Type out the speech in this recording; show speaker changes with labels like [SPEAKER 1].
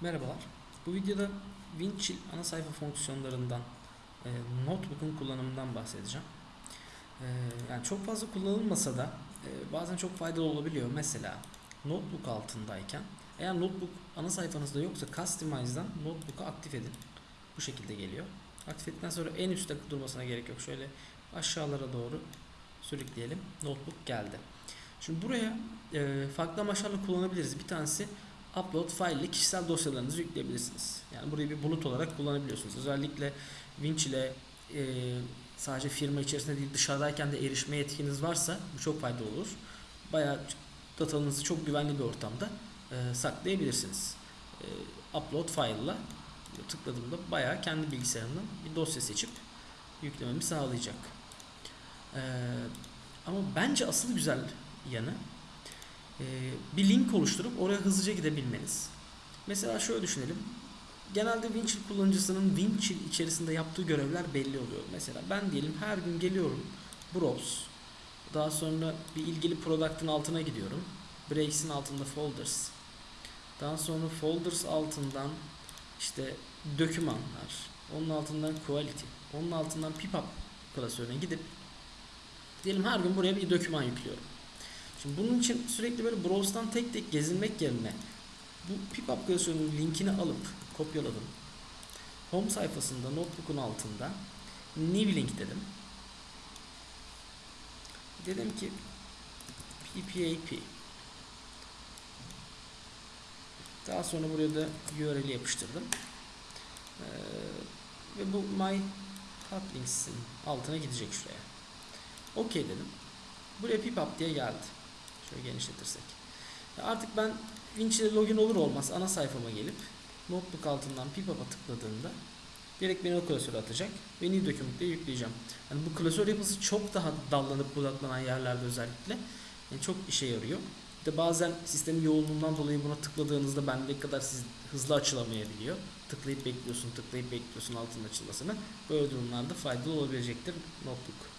[SPEAKER 1] Merhabalar. Bu videoda Winchill ana sayfa fonksiyonlarından e, Notebook'un kullanımından bahsedeceğim. E, yani çok fazla kullanılmasa da e, bazen çok faydalı olabiliyor. Mesela Notebook altındayken eğer Notebook ana sayfanızda yoksa Customize'dan Notebook'u aktif edin. Bu şekilde geliyor. Aktif ettikten sonra en üstte durmasına gerek yok. Şöyle aşağılara doğru sürükleyelim. Notebook geldi. Şimdi buraya e, farklı amaçlarla kullanabiliriz. Bir tanesi upload file ile kişisel dosyalarınızı yükleyebilirsiniz. Yani burayı bir bulut olarak kullanabiliyorsunuz. Özellikle Winch ile e, sadece firma içerisinde değil dışarıdayken de erişme yetkiniz varsa bu çok faydalı olur. Bayağı datanızı çok güvenli bir ortamda e, saklayabilirsiniz. E, upload file ile tıkladığımda bayağı kendi bilgisayarımdan bir dosya seçip yüklememi sağlayacak. E, ama bence asıl güzel yanı e, bir link oluşturup oraya hızlıca gidebilmeniz. Mesela şöyle düşünelim. Genelde Winchill kullanıcısının Winchill içerisinde yaptığı görevler belli oluyor. Mesela ben diyelim her gün geliyorum Browse. Daha sonra bir ilgili product'ın altına gidiyorum. Breaks'in altında folders. Daha sonra folders altından işte dokümanlar. Onun altından quality. Onun altından pip-up klasörüne gidip diyelim her gün buraya bir doküman yüklüyorum. Şimdi bunun için sürekli böyle browse'dan tek tek gezinmek yerine bu pip-up klasörünün linkini alıp kopyaladım. Home sayfasında notebook'un altında new link dedim. Dedim ki ppap daha sonra buraya da URL'i yapıştırdım. Ee, ve bu my hot links'in altına gidecek şuraya. OK dedim. Buraya pip-up diye geldi. Şöyle genişletirsek. Artık ben Winch ile login olur olmaz ana sayfama gelip notebook altından pip-up'a tıkladığımda direkt beni o klasöre atacak ve new document diye yükleyeceğim. Yani bu klasör yapısı çok daha dallanıp budaklanan yerlerde özellikle yani çok işe yarıyor. Bir de bazen sistemin yoğunluğundan dolayı buna tıkladığınızda bende kadar siz hızlı açılamayabiliyor. Tıklayıp bekliyorsun, tıklayıp bekliyorsun altının açılmasını. Böyle durumlarda faydalı olabilecektir notebook.